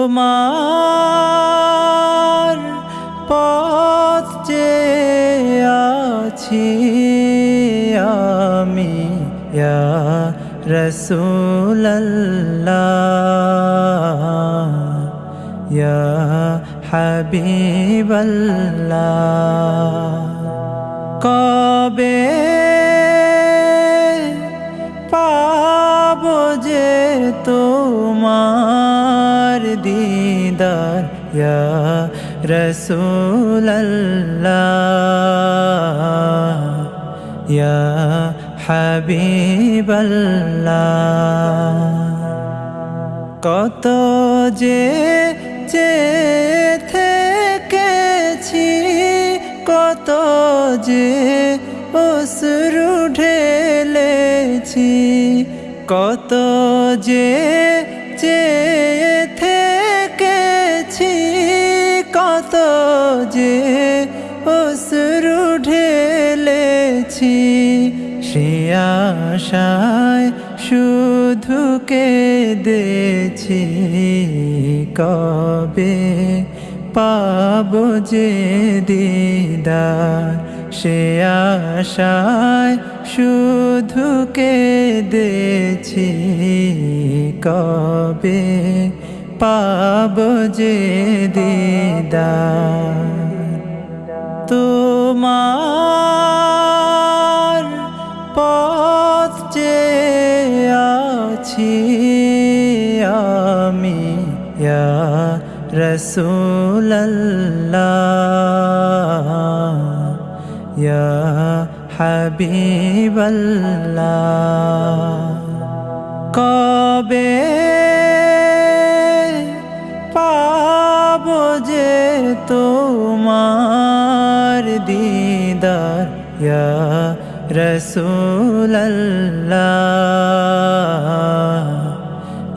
তোমার পথ যে আছি আমি রসুল্লাহ হাবিবাল্লাহ। কবে দিদার ইয়া রসুল্লাহ ইয়া হাবিবাল্লাহ কত যে থেকেছি কত যে অসরু ঢেলেছি কত যে ঢেলেছি সে আশায় শুধু কেঁদেছি। কবে পাব যে দিদার? সে আশায় শুধু কেঁদেছি। কবে পাব যে দিদার? তোমার আছি আমি ইয়া রসুল্লাহ ইয়া হাবিবাল্লাহ কবে পাব যে তোমার দিদার ইয়া রসুল্লাহ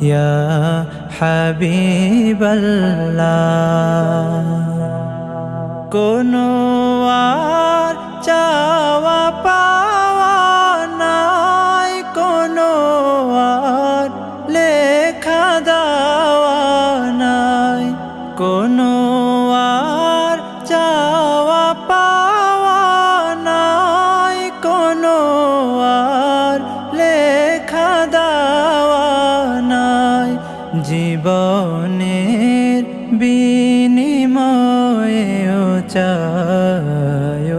ইয়া হাবিবাল্লাহ কোনো চাওয়া জীবনের বিনিময়েও চায়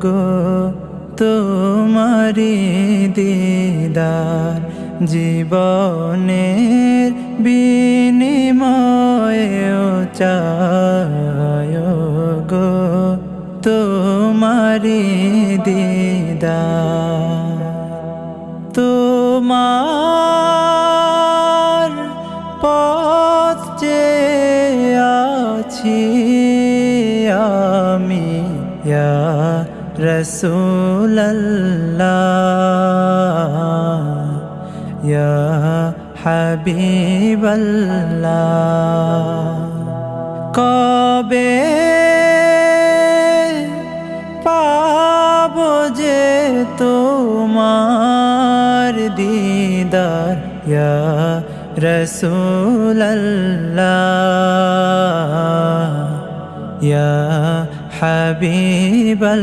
গো তোমারি দিদার। জীবনের বিনিময়েও চায় গো তোমারি দিদার। তোমার আছি আমি ইয়া রসুল্লাহ ইয়া হাবিবাল্লাহ কবে পাব যে তোমার দিদার ইয়া রসুল্লাহ ইয়া হাবিবাল্লাহ